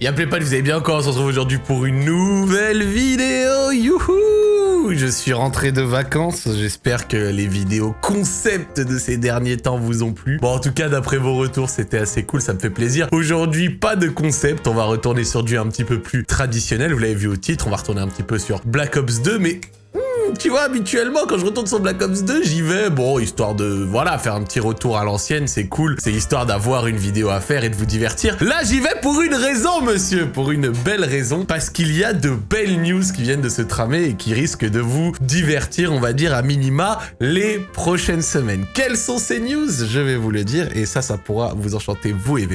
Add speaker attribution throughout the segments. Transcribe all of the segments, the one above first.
Speaker 1: Y'a pas, vous avez bien encore, on se retrouve aujourd'hui pour une nouvelle vidéo, youhou Je suis rentré de vacances, j'espère que les vidéos concept de ces derniers temps vous ont plu. Bon, en tout cas, d'après vos retours, c'était assez cool, ça me fait plaisir. Aujourd'hui, pas de concept, on va retourner sur du un petit peu plus traditionnel, vous l'avez vu au titre, on va retourner un petit peu sur Black Ops 2, mais tu vois, habituellement, quand je retourne sur Black Ops 2, j'y vais, bon, histoire de, voilà, faire un petit retour à l'ancienne, c'est cool. C'est histoire d'avoir une vidéo à faire et de vous divertir. Là, j'y vais pour une raison, monsieur, pour une belle raison, parce qu'il y a de belles news qui viennent de se tramer et qui risquent de vous divertir, on va dire, à minima, les prochaines semaines. Quelles sont ces news? Je vais vous le dire, et ça, ça pourra vous enchanter, vous et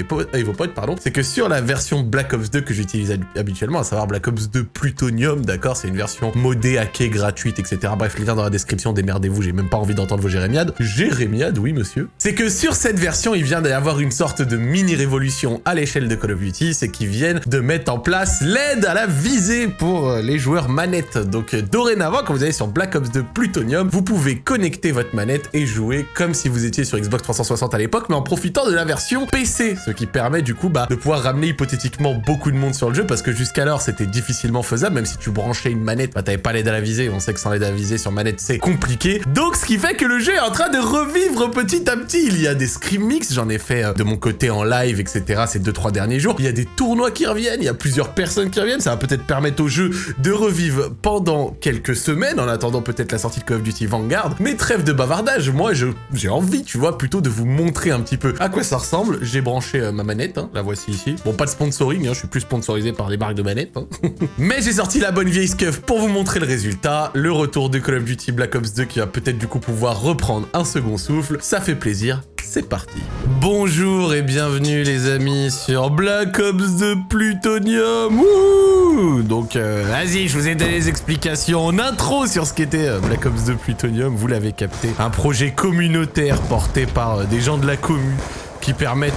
Speaker 1: vos potes, pardon. C'est que sur la version Black Ops 2 que j'utilise habituellement, à savoir Black Ops 2 Plutonium, d'accord, c'est une version modée, hackée, gratuite, etc. Bref, les liens dans la description, démerdez-vous, j'ai même pas envie d'entendre vos jérémiades. Jérémiades, oui monsieur. C'est que sur cette version, il vient d'y avoir une sorte de mini-révolution à l'échelle de Call of Duty, c'est qu'ils viennent de mettre en place l'aide à la visée pour euh, les joueurs manettes. Donc euh, dorénavant, quand vous allez sur Black Ops 2 Plutonium, vous pouvez connecter votre manette et jouer comme si vous étiez sur Xbox 360 à l'époque, mais en profitant de la version PC, ce qui permet du coup bah, de pouvoir ramener hypothétiquement beaucoup de monde sur le jeu, parce que jusqu'alors c'était difficilement faisable, même si tu branchais une manette, bah t'avais pas l'aide à la visée, on sait que sans visée sur manette c'est compliqué. Donc ce qui fait que le jeu est en train de revivre petit à petit. Il y a des scrim mix, j'en ai fait euh, de mon côté en live, etc. ces deux trois derniers jours. Il y a des tournois qui reviennent, il y a plusieurs personnes qui reviennent. Ça va peut-être permettre au jeu de revivre pendant quelques semaines, en attendant peut-être la sortie de Call of Duty Vanguard. Mais trêve de bavardage, moi j'ai envie, tu vois, plutôt de vous montrer un petit peu à quoi ça ressemble. J'ai branché euh, ma manette, hein, la voici ici. Bon, pas de sponsoring, hein, je suis plus sponsorisé par les marques de manettes. Hein. Mais j'ai sorti la bonne vieille scuff pour vous montrer le résultat, le retour de Call of Duty Black Ops 2 qui va peut-être du coup pouvoir reprendre un second souffle. Ça fait plaisir, c'est parti. Bonjour et bienvenue les amis sur Black Ops 2 Plutonium. Donc euh, vas-y, je vous ai donné les explications en intro sur ce qu'était euh, Black Ops 2 Plutonium, vous l'avez capté. Un projet communautaire porté par euh, des gens de la commune qui permettent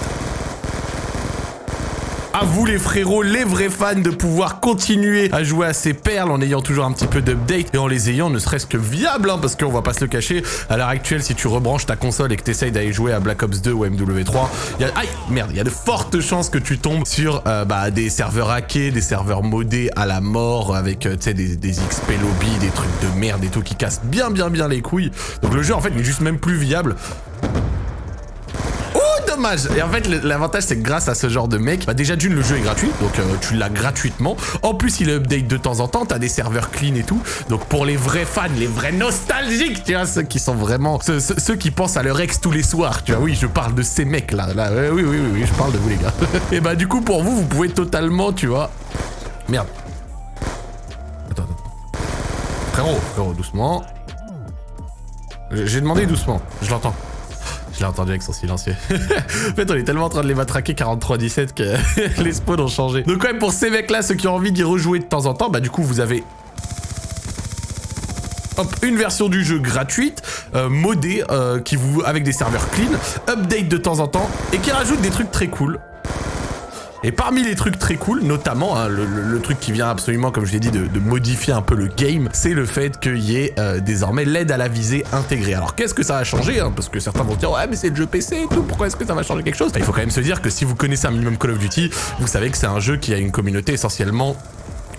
Speaker 1: à vous les frérots, les vrais fans, de pouvoir continuer à jouer à ces perles en ayant toujours un petit peu d'update et en les ayant ne serait-ce que viables, hein, parce qu'on va pas se le cacher, à l'heure actuelle, si tu rebranches ta console et que tu essayes d'aller jouer à Black Ops 2 ou MW3, il y a... Merde, il y a de fortes chances que tu tombes sur euh, bah, des serveurs hackés, des serveurs modés à la mort, avec, euh, des, des XP lobby, des trucs de merde et tout qui cassent bien bien bien les couilles. Donc le jeu, en fait, n'est juste même plus viable. Et en fait, l'avantage, c'est que grâce à ce genre de mec, bah déjà d'une, le jeu est gratuit, donc euh, tu l'as gratuitement. En plus, il update de temps en temps, t'as des serveurs clean et tout. Donc pour les vrais fans, les vrais nostalgiques, tu vois, ceux qui sont vraiment... Ceux, qui pensent à leur ex tous les soirs, tu vois, oui, je parle de ces mecs-là. Là, oui, oui, oui, oui, je parle de vous, les gars. et bah du coup, pour vous, vous pouvez totalement, tu vois... Merde. Attends, attends. Frérot, frérot, doucement. J'ai demandé doucement, je l'entends. Je l'ai entendu avec son silencieux. en fait, on est tellement en train de les matraquer 43-17 que les spawns ont changé. Donc ouais, pour ces mecs-là, ceux qui ont envie d'y rejouer de temps en temps, bah du coup, vous avez Hop, une version du jeu gratuite, euh, modée, euh, qui vous, avec des serveurs clean, update de temps en temps, et qui rajoute des trucs très cool. Et parmi les trucs très cool, notamment, hein, le, truc qui vient absolument, comme je l'ai dit, de, modifier un peu le game, c'est le fait qu'il y ait euh, désormais l'aide à la visée intégrée. Alors qu'est-ce que ça va changer hein, Parce que certains vont dire, ouais mais c'est le jeu PC et tout, pourquoi est-ce que ça va changer quelque chose? Il faut quand même se dire que si vous connaissez un minimum Call of Duty, vous savez que c'est un jeu qui a une communauté essentiellement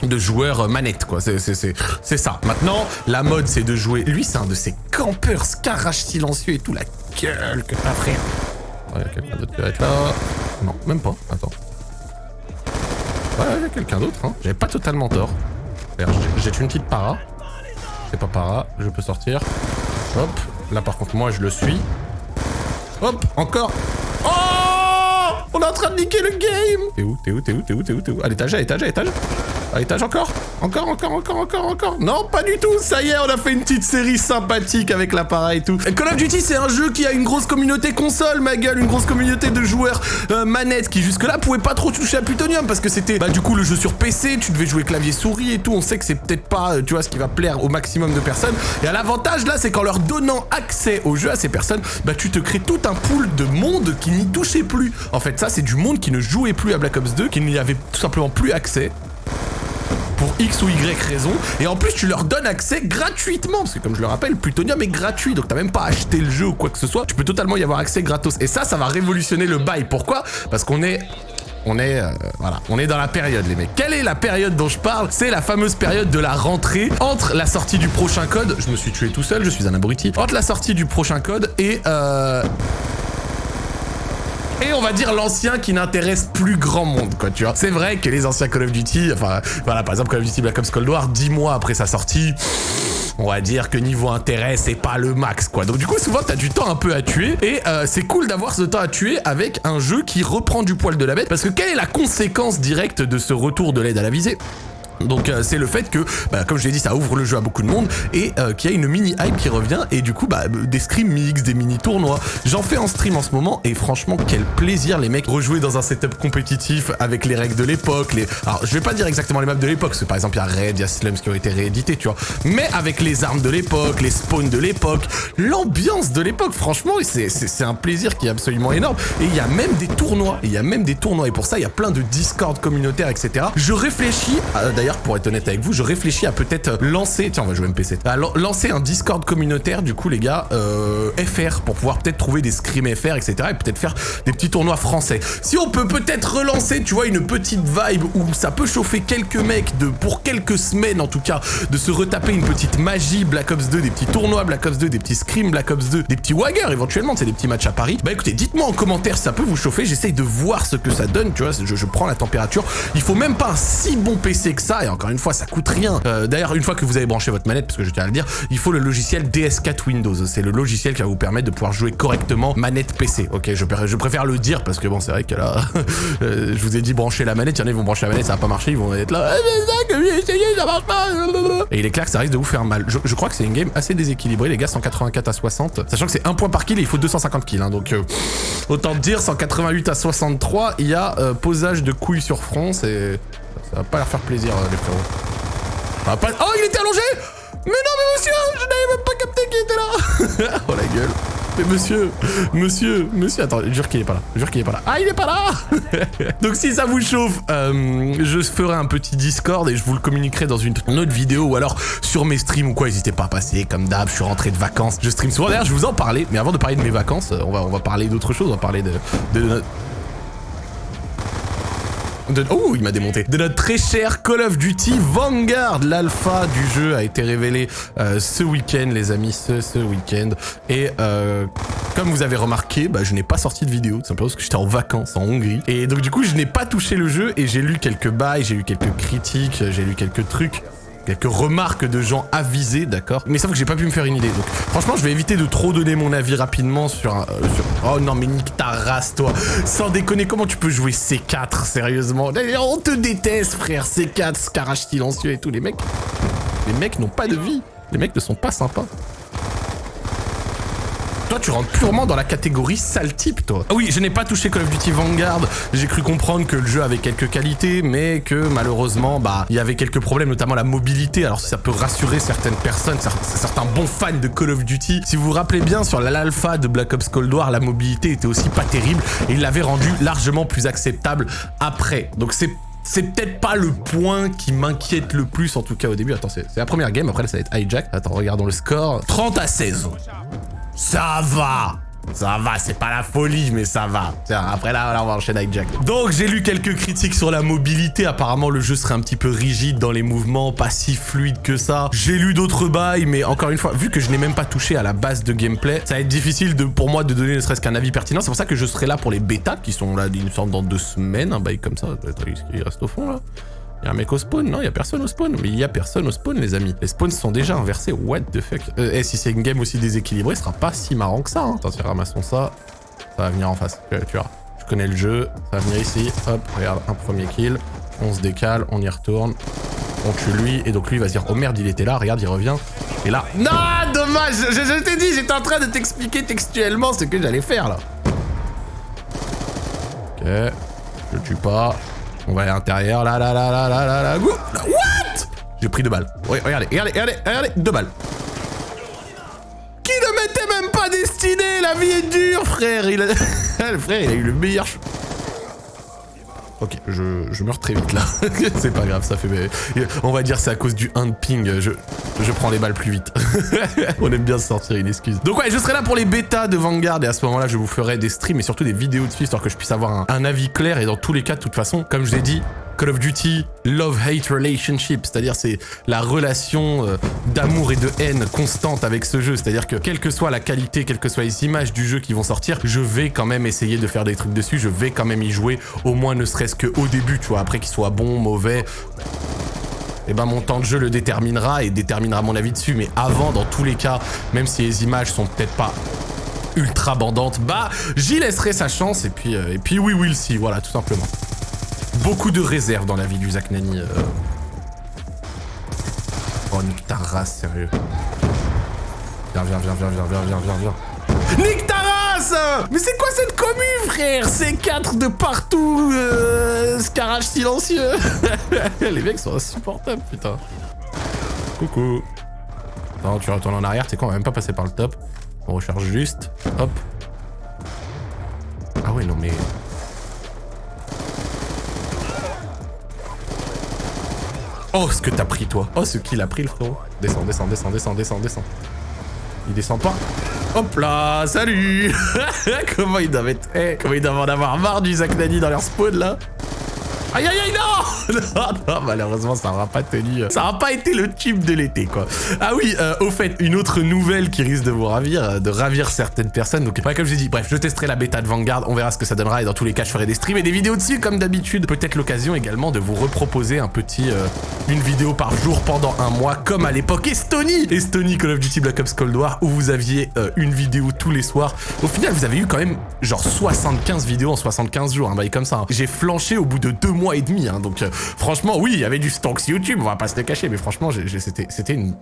Speaker 1: de joueurs euh, manettes quoi, c'est ça. Maintenant, la mode c'est de jouer... Lui c'est un de ces campeurs scarache silencieux et tout, la gueule que t'as frère. Ouais, quelqu'un d'autre va être là. Non, même pas, attends. Ouais, il y a quelqu'un d'autre. Hein. J'avais pas totalement tort. J'ai une petite para. C'est pas para, je peux sortir. Hop. Là, par contre, moi, je le suis. Hop, encore. Oh On est en train de niquer le game T'es où T'es où T'es où T'es où T'es où T'es où? À l'étage, à l'étage, à l'étage encore Encore, encore, encore, encore, encore Non, pas du tout Ça y est, on a fait une petite série sympathique avec l'appareil et tout. Call of Duty, c'est un jeu qui a une grosse communauté console, ma gueule, une grosse communauté de joueurs euh, manettes qui jusque-là pouvaient pas trop toucher à Plutonium parce que c'était, bah du coup, le jeu sur PC, tu devais jouer clavier souris et tout. On sait que c'est peut-être pas, euh, tu vois, ce qui va plaire au maximum de personnes. Et à l'avantage là, c'est qu'en leur donnant accès au jeu à ces personnes, bah tu te crées tout un pool de monde qui n'y touchait plus. En fait, ça, c'est du monde qui ne jouait plus à Black Ops 2, qui n'y avait tout simplement plus accès pour X ou Y raison. Et en plus, tu leur donnes accès gratuitement. Parce que comme je le rappelle, Plutonium est gratuit. Donc t'as même pas acheté le jeu ou quoi que ce soit. Tu peux totalement y avoir accès gratos. Et ça, ça va révolutionner le bail. Pourquoi? Parce qu'on est on est, euh, voilà, on est dans la période, les mecs. Quelle est la période dont je parle? C'est la fameuse période de la rentrée entre la sortie du prochain code. Je me suis tué tout seul, je suis un abruti. Entre la sortie du prochain code et euh, et on va dire l'ancien qui n'intéresse plus grand monde, quoi, tu vois. C'est vrai que les anciens Call of Duty, enfin, voilà, par exemple Call of Duty Black Ops Cold War, dix mois après sa sortie, on va dire que niveau intérêt, c'est pas le max, quoi. Donc du coup, souvent, t'as du temps un peu à tuer, et euh, c'est cool d'avoir ce temps à tuer avec un jeu qui reprend du poil de la bête, parce que quelle est la conséquence directe de ce retour de l'aide à la visée? Donc euh, c'est le fait que, bah, comme je l'ai dit, ça ouvre le jeu à beaucoup de monde et euh, qu'il y a une mini hype qui revient et du coup bah, des scrims mix, des mini tournois. J'en fais en stream en ce moment et franchement quel plaisir les mecs rejouer dans un setup compétitif avec les règles de l'époque. Les... Alors je vais pas dire exactement les maps de l'époque parce que par exemple il y a Raid, il y a Slums qui ont été réédités, tu vois. Mais avec les armes de l'époque, les spawns de l'époque, l'ambiance de l'époque, franchement c'est un plaisir qui est absolument énorme. Et il y a même des tournois, il y a même des tournois et pour ça il y a plein de Discord communautaires etc. Je réfléchis, d'ailleurs pour être honnête avec vous, je réfléchis à peut-être lancer... Tiens, on va jouer MPC. À lancer un Discord communautaire, du coup, les gars, euh, FR, pour pouvoir peut-être trouver des scrims FR, etc. Et peut-être faire des petits tournois français. Si on peut peut-être relancer, tu vois, une petite vibe où ça peut chauffer quelques mecs de, pour quelques semaines, en tout cas, de se retaper une petite magie Black Ops 2, des petits tournois Black Ops 2, des petits scrims Black Ops 2, des petits Wagger, éventuellement, c'est des petits matchs à Paris. Bah écoutez, dites-moi en commentaire si ça peut vous chauffer. J'essaye de voir ce que ça donne, tu vois, je, je prends la température. Il faut même pas un si bon PC que ça et encore une fois, ça coûte rien. Euh, d'ailleurs, une fois que vous avez branché votre manette, parce que je tiens à le dire, il faut le logiciel DS4 Windows. C'est le logiciel qui va vous permettre de pouvoir jouer correctement manette PC. Ok, je, préfère le dire parce que bon, c'est vrai que là, euh, je vous ai dit brancher la manette, il y en a, ils vont brancher la manette, ça va pas marcher, ils vont être là, eh, ça marche pas. Et il est clair que ça risque de vous faire mal. Je, crois que c'est une game assez déséquilibrée, les gars, 184 à 60. Sachant que c'est un point par kill et il faut 250 kills. Hein, donc, euh, autant dire, 188 à 63, il y a posage de couilles sur front, c'est... Ça va pas leur faire plaisir, les frérots. Oh, il était allongé Mais non, mais monsieur Je n'avais même pas capté qu'il était là Oh la gueule mais monsieur, monsieur, monsieur, attends, jure qu'il est pas là, jure qu'il est pas là. Ah, il est pas là Donc si ça vous chauffe, euh, je ferai un petit Discord et je vous le communiquerai dans une autre vidéo ou alors sur mes streams ou quoi, n'hésitez pas à passer, comme d'hab, je suis rentré de vacances, je stream souvent. D'ailleurs, je vous en parlais, mais avant de parler de mes vacances, on va, on va parler d'autre chose, on va parler de, Oh, il m'a démonté. De notre très cher Call of Duty Vanguard. L'alpha du jeu a été révélé euh, ce week-end, les amis, ce, ce week-end. Et euh, comme vous avez remarqué, bah, je n'ai pas sorti de vidéo, tout simplement parce que j'étais en vacances en Hongrie. Et donc du coup, je n'ai pas touché le jeu et j'ai lu quelques bails, j'ai lu quelques critiques, j'ai lu quelques trucs quelques remarques de gens avisés, d'accord Mais sauf que j'ai pas pu me faire une idée. Donc franchement, je vais éviter de trop donner mon avis rapidement sur, euh. Oh non, mais nique ta race, toi Sans déconner, comment tu peux jouer C4, sérieusement On te déteste, frère C4, Scarage silencieux et tout, les mecs... Les mecs n'ont pas de vie. Les mecs ne sont pas sympas. Toi, tu rentres purement dans la catégorie sale type, toi. Ah oui, je n'ai pas touché Call of Duty Vanguard. J'ai cru comprendre que le jeu avait quelques qualités, mais que malheureusement, bah, il y avait quelques problèmes, notamment la mobilité. Alors, ça peut rassurer certaines personnes, certains bons fans de Call of Duty. Si vous vous rappelez bien, sur l'alpha de Black Ops Cold War, la mobilité était aussi pas terrible et il l'avait rendu largement plus acceptable après. Donc, c'est c'est peut-être pas le point qui m'inquiète le plus, en tout cas au début. Attends, c'est la première game, après ça va être hijack. Attends, regardons le score. 30 à 16. Ça va ça va, c'est pas la folie, mais ça va. Après là, on va enchaîner avec Jack. Donc, j'ai lu quelques critiques sur la mobilité. Apparemment, le jeu serait un petit peu rigide dans les mouvements, pas si fluide que ça. J'ai lu d'autres bails, mais encore une fois, vu que je n'ai même pas touché à la base de gameplay, ça va être difficile pour moi de donner ne serait-ce qu'un avis pertinent. C'est pour ça que je serai là pour les bêtas, qui sont là, il me dans deux semaines, un bail comme ça. Il reste au fond, là. Il y a un mec au spawn Non, il y a personne au spawn. Mais il y a personne au spawn, les amis. Les spawns sont déjà inversés. What the fuck? Euh, Et si c'est une game aussi déséquilibrée, ce sera pas si marrant que ça. Hein. Attends, ramassons ça. Ça va venir en face. Tu vois. Je connais le jeu. Ça va venir ici. Hop, regarde, un premier kill. On se décale, on y retourne. On tue lui. Et donc lui, va se dire, oh merde, il était là. Regarde, il revient. Et là... Non, dommage Je, je t'ai dit, j'étais en train de t'expliquer textuellement ce que j'allais faire, là. Ok. Je tue pas. On va à l'intérieur, là, là, là, là, là, là, là, What? J'ai pris deux balles. Regardez, regardez, regardez, regardez, deux balles. Qui ne m'était même pas destiné? La vie est dure, frère. Il le frère, il a eu le meilleur... Ok, je, meurs très vite là. c'est pas grave, ça fait... On va dire c'est à cause du 1 de ping, je, prends les balles plus vite. On aime bien se sortir une excuse. Donc ouais, je serai là pour les bêtas de Vanguard et à ce moment-là, je vous ferai des streams et surtout des vidéos dessus histoire que je puisse avoir un avis clair et dans tous les cas, de toute façon, comme je l'ai dit, Call of Duty love-hate relationship, c'est-à-dire c'est la relation euh, d'amour et de haine constante avec ce jeu, c'est-à-dire que quelle que soit la qualité, quelles que soient les images du jeu qui vont sortir, je vais quand même essayer de faire des trucs dessus, je vais quand même y jouer, au moins ne serait-ce qu'au début, tu vois, après qu'il soit bon, mauvais, et eh ben mon temps de jeu le déterminera et déterminera mon avis dessus, mais avant, dans tous les cas, même si les images sont peut-être pas ultra bandantes, bah j'y laisserai sa chance et puis, euh, et puis oui, will see, voilà, tout simplement beaucoup de réserves dans la vie du Zach Nani. Euh. Oh, nique sérieux. Viens, viens, viens, viens, viens, viens, viens, viens, viens. Nique race Mais c'est quoi cette commu, frère? C'est 4 de partout, euh, scarage silencieux. Les mecs sont insupportables, putain. Coucou. Non, tu retournes en arrière, c'est quoi, on va même pas passer par le top. On recharge juste. Hop. Oh, ce que t'as pris, toi. Oh, ce qu'il a pris, le frérot. Descends, descends, descends, descends, descends, descends. Il descend pas. Hop là, salut Comment ils doivent être... Eh, comment ils doivent en avoir marre du Zach Nani dans leur spawn, là Aïe aïe aïe non Non, malheureusement ça n'aura pas tenu. Ça n'aura pas été le tube de l'été quoi. Ah oui, euh, au fait, une autre nouvelle qui risque de vous ravir, euh, de ravir certaines personnes. Donc comme je dit, bref, je testerai la bêta de Vanguard, on verra ce que ça donnera et dans tous les cas je ferai des streams et des vidéos dessus comme d'habitude. Peut-être l'occasion également de vous reproposer un petit... Euh, une vidéo par jour pendant un mois comme à l'époque Estonie Estonie Call of Duty Black Ops Cold War où vous aviez une vidéo tous les soirs. Au final vous avez eu quand même genre 75 vidéos en 75 jours, un bail comme ça. Hein. J'ai flanché au bout de deux mois et demi. Hein, donc euh, franchement, oui, il y avait du stonks YouTube, on va pas se le cacher, mais franchement, c'était une...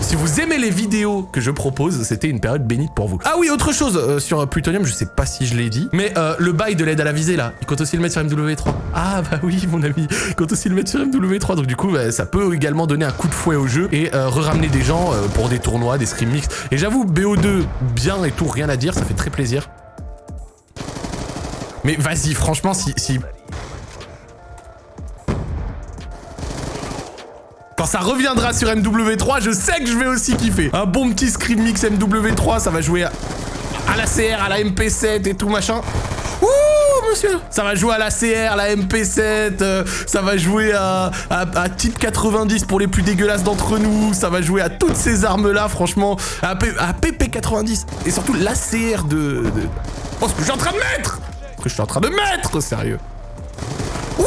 Speaker 1: Si vous aimez les vidéos que je propose, c'était une période bénite pour vous. Ah oui, autre chose euh, sur Plutonium, je sais pas si je l'ai dit, mais euh, le bail de l'aide à la visée là, il compte aussi le mettre sur MW3. Ah bah oui, mon ami, il compte aussi le mettre sur MW3, donc du coup, bah, ça peut également donner un coup de fouet au jeu et re-ramener des gens pour des tournois, des scrim mix. Et j'avoue, BO2, bien et tout, rien à dire, ça fait très plaisir. Mais vas-y, franchement, si, si Quand ça reviendra sur MW3, je sais que je vais aussi kiffer. Un bon petit screen mix MW3, ça va jouer à, la CR, à la MP7 et tout machin. Ouh, monsieur. Ça va jouer à la CR, la MP7, euh, ça va jouer à, à, type 90 pour les plus dégueulasses d'entre nous, ça va jouer à toutes ces armes-là, franchement, à, PP90, et surtout l'ACR de, de... Oh, ce que je suis en train de mettre! Ce que je suis en train de mettre, sérieux. Wouah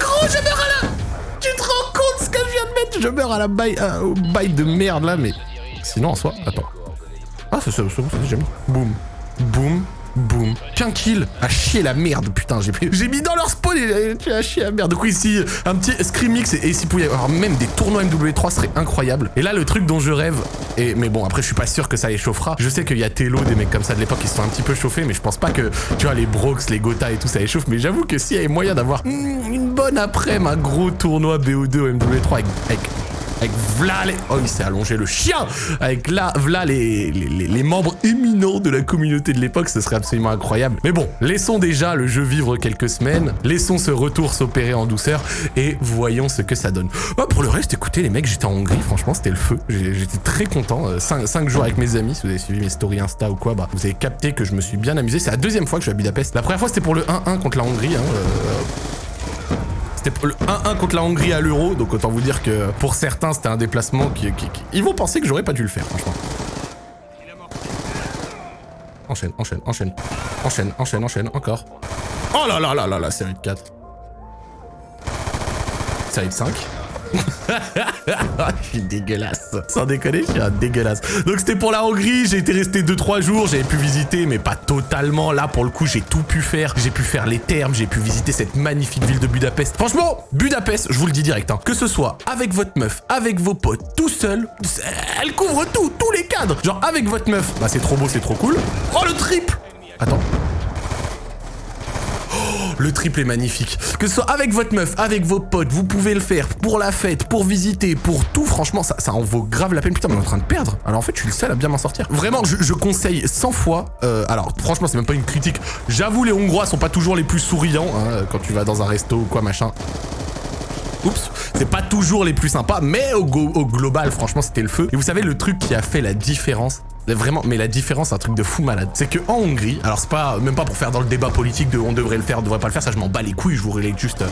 Speaker 1: Gros, je à la je meurs à la baille, euh, au bail de merde là, mais sinon en soi, attends. Ah, c'est ça, c'est déjà mis. Boum, boum, boum. Qu'un kill À chier la merde, putain, j'ai mis dans leur spawn et tu as chier la merde. Donc ici, un petit scream mix et, s'il pouvait y avoir même des tournois MW3 serait incroyable. Et là, le truc dont je rêve, et mais bon, après, je suis pas sûr que ça les chauffera. Je sais qu'il y a Telo, des mecs comme ça de l'époque qui se sont un petit peu chauffés, mais je pense pas que, tu vois, les Brox, les Gotha et tout, ça les chauffe. Mais j'avoue que s'il y avait moyen d'avoir hmm, une bonne après un gros tournoi BO2 MW3 avec avec v'là les... Oh, il s'est allongé le chien Avec là, v'là les, membres éminents de la communauté de l'époque, ce serait absolument incroyable. Mais bon, laissons déjà le jeu vivre quelques semaines, laissons ce retour s'opérer en douceur, et voyons ce que ça donne. Bah, pour le reste, écoutez les mecs, j'étais en Hongrie, franchement, c'était le feu. J'étais très content. 5, euh, jours avec mes amis, si vous avez suivi mes stories Insta ou quoi, bah, vous avez capté que je me suis bien amusé. C'est la deuxième fois que je vais à Budapest. La première fois, c'était pour le 1-1 contre la Hongrie. Hein, euh, c'était le 1-1 contre la Hongrie à l'Euro, donc autant vous dire que pour certains, c'était un déplacement qui, Ils vont penser que j'aurais pas dû le faire, franchement. Enchaîne, enchaîne, enchaîne. Enchaîne, enchaîne, enchaîne, encore. Oh là là là là là, série de 4. Série de 5. je suis dégueulasse. Sans déconner, je suis un dégueulasse. Donc c'était pour la Hongrie, j'ai été resté 2-3 jours, j'avais pu visiter, mais pas totalement. Là, pour le coup, j'ai tout pu faire. J'ai pu faire les thermes, j'ai pu visiter cette magnifique ville de Budapest. Franchement, Budapest, je vous le dis direct, hein, que ce soit avec votre meuf, avec vos potes, tout seul, elle couvre tout, tous les cadres. Genre avec votre meuf, bah c'est trop beau, c'est trop cool. Oh le triple Attends. Le triple est magnifique. Que ce soit avec votre meuf, avec vos potes, vous pouvez le faire pour la fête, pour visiter, pour tout. Franchement, ça, en vaut grave la peine. Putain, mais on est en train de perdre. Alors en fait, je suis le seul à bien m'en sortir. Vraiment, je, conseille 100 fois. Euh, alors franchement, c'est même pas une critique. J'avoue, les Hongrois sont pas toujours les plus souriants hein, quand tu vas dans un resto ou quoi, machin. Oups, c'est pas toujours les plus sympas, mais au global, franchement, c'était le feu. Et vous savez, le truc qui a fait la différence, Vraiment, mais la différence, un truc de fou malade. C'est que en Hongrie, alors c'est pas, même pas pour faire dans le débat politique de on devrait le faire, on devrait pas le faire, ça je m'en bats les couilles, je vous relève juste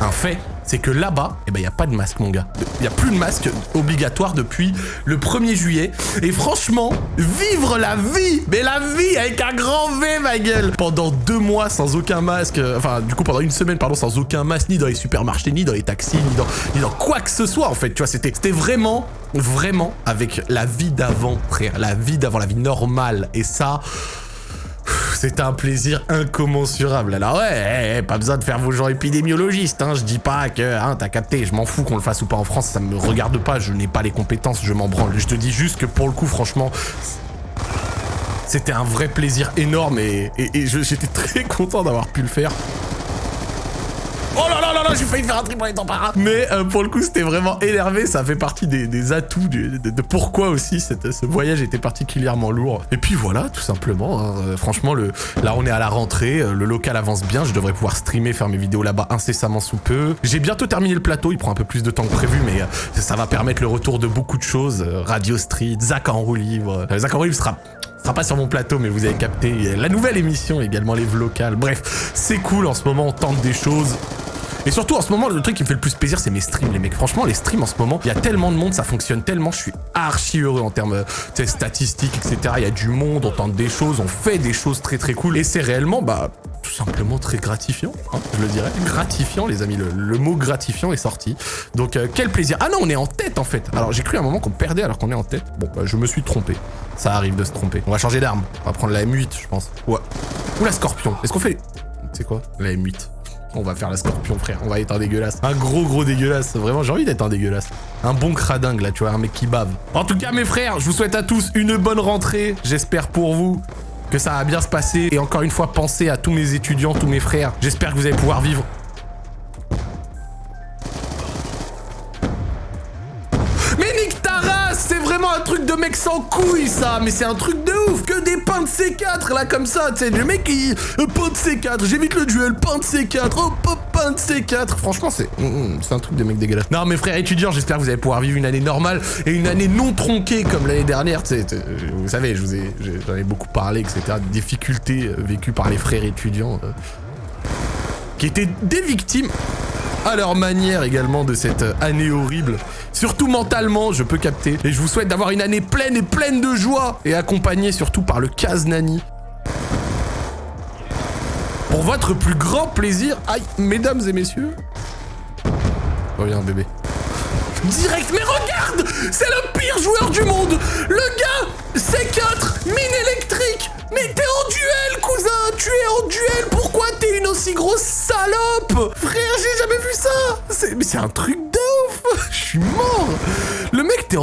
Speaker 1: un fait. C'est que là-bas, eh ben y a pas de masque mon gars. Il y a plus de masque obligatoire depuis le 1er juillet. Et franchement, vivre la vie, mais la vie avec un grand V ma gueule. Pendant deux mois sans aucun masque, euh, enfin du coup pendant une semaine pardon sans aucun masque, ni dans les supermarchés, ni dans les taxis, ni dans, ni dans quoi que ce soit en fait. Tu vois, c'était vraiment vraiment avec la vie d'avant, frère. La vie d'avant, la vie normale. Et ça... C'est un plaisir incommensurable. Alors ouais, eh, eh, pas besoin de faire vos gens épidémiologistes, hein. Je dis pas que, hein, t'as capté, je m'en fous qu'on le fasse ou pas en France, ça me regarde pas, je n'ai pas les compétences, je m'en branle. Je te dis juste que pour le coup, franchement, c'était un vrai plaisir énorme et, et j'étais très content d'avoir pu le faire. Là j'ai failli faire un triple en. Mais euh, pour le coup, c'était vraiment énervé. Ça fait partie des, atouts de, pourquoi aussi ce voyage était particulièrement lourd. Et puis voilà, tout simplement. Hein. Euh, franchement, là, on est à la rentrée. Euh, le local avance bien. Je devrais pouvoir streamer, faire mes vidéos là-bas incessamment sous peu. J'ai bientôt terminé le plateau. Il prend un peu plus de temps que prévu, mais ça va permettre le retour de beaucoup de choses. Radio Street, Zach en roue libre. Zach en roue libre sera sera pas sur mon plateau, mais vous avez capté la nouvelle émission également, les locales. Bref, c'est cool en ce moment, on tente des choses. Et surtout, en ce moment, le truc qui me fait le plus plaisir, c'est mes streams, les mecs. Franchement, les streams, en ce moment, il y a tellement de monde, ça fonctionne tellement, je suis archi heureux en termes de statistiques, etc. Il y a du monde, on tente des choses, on fait des choses très très cool. Et c'est réellement, bah, tout simplement très gratifiant, hein, je le dirais. Gratifiant, les amis, le, mot gratifiant est sorti. Donc, euh, quel plaisir. Ah non, on est en tête, en fait. Alors, j'ai cru à un moment qu'on perdait alors qu'on est en tête. Bon, bah, je me suis trompé. Ça arrive de se tromper. On va changer d'arme. On va prendre la M8, je pense. Ouais. Ou la Scorpion. Est-ce qu'on fait... C'est quoi La M8. On va faire la scorpion, frère. On va être un dégueulasse. Un gros, gros dégueulasse. Vraiment, j'ai envie d'être un dégueulasse. Un bon cradingue, là, tu vois, un mec qui bave. En tout cas, mes frères, je vous souhaite à tous une bonne rentrée. J'espère pour vous que ça va bien se passer. Et encore une fois, pensez à tous mes étudiants, tous mes frères. J'espère que vous allez pouvoir vivre sans couilles, ça Mais c'est un truc de ouf Que des pains de C4, là, comme ça, tu sais, le mec. Euh, pain de C4, j'évite le duel, pain de C4, oh, pain de C4 Franchement, c'est mm, mm, c'est un truc de mec dégueulasse. Non, mes frères étudiants, j'espère que vous allez pouvoir vivre une année normale et une année non tronquée comme l'année dernière, tu sais, vous savez, je vous ai, j'en ai beaucoup parlé, etc., difficultés euh, vécues par les frères étudiants, euh, qui étaient des victimes à leur manière également de cette année horrible. Surtout mentalement, je peux capter. Et je vous souhaite d'avoir une année pleine et pleine de joie et accompagnée surtout par le Kaznani. Pour votre plus grand plaisir, aïe, mesdames et messieurs. Reviens bébé. Direct, mais regarde C'est le pire joueur du monde Le gars, C4, mine électrique Mais t'es en duel, cousin Tu es en duel Pourquoi t'es une aussi grosse salope? Frère, j'ai jamais vu ça Mais c'est un truc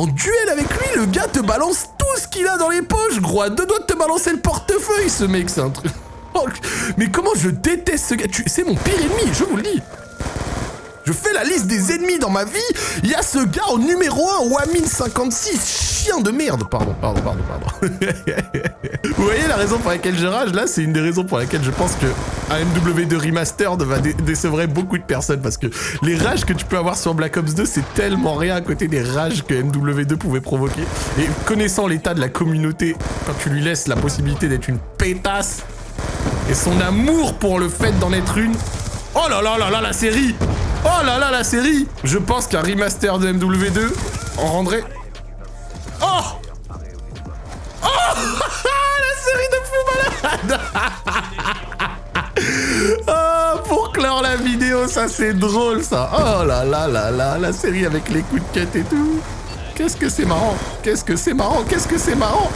Speaker 1: en duel avec lui, le gars te balance tout ce qu'il a dans les poches, gros, à deux doigts de te balancer le portefeuille, ce mec, c'est un truc... Mais comment je déteste ce gars. C'est mon pire ennemi, je vous le dis je fais la liste des ennemis dans ma vie. Il y a ce gars en numéro 1, Wamin56, chien de merde. Pardon, pardon, pardon, pardon. Vous voyez la raison pour laquelle je rage? Là C'est une des raisons pour laquelle je pense que un MW2 Remastered va décevrer beaucoup de personnes parce que les rages que tu peux avoir sur Black Ops 2, c'est tellement rien à côté des rages que MW2 pouvait provoquer. Et connaissant l'état de la communauté, quand tu lui laisses la possibilité d'être une pétasse et son amour pour le fait d'en être une. Oh là là là là, la série Oh là là, la série. Je pense qu'un remaster de MW2 en rendrait... Oh Oh La série de fou malade. Oh, pour clore la vidéo, ça c'est drôle ça. Oh là là là là, la série avec les coups de quête et tout. Qu'est-ce que c'est marrant. Qu'est-ce que c'est marrant. Qu'est-ce que c'est marrant.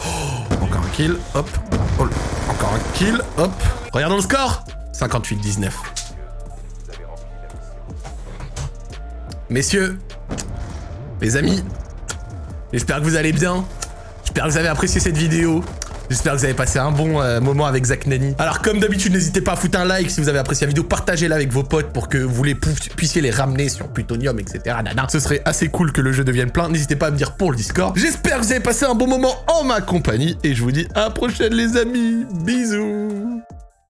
Speaker 1: Oh, Encore un kill, hop. Oh, encore un kill, hop. Regardons le score 58-19. Messieurs, mes amis, j'espère que vous allez bien. J'espère que vous avez apprécié cette vidéo. J'espère que vous avez passé un bon euh, moment avec Zach Nani. Alors comme d'habitude, n'hésitez pas à foutre un like si vous avez apprécié la vidéo, partagez-la avec vos potes pour que vous les puissiez les ramener sur Plutonium, etc. Ce serait assez cool que le jeu devienne plein. N'hésitez pas à me dire pour le Discord. J'espère que vous avez passé un bon moment en ma compagnie et je vous dis à la prochaine les amis. Bisous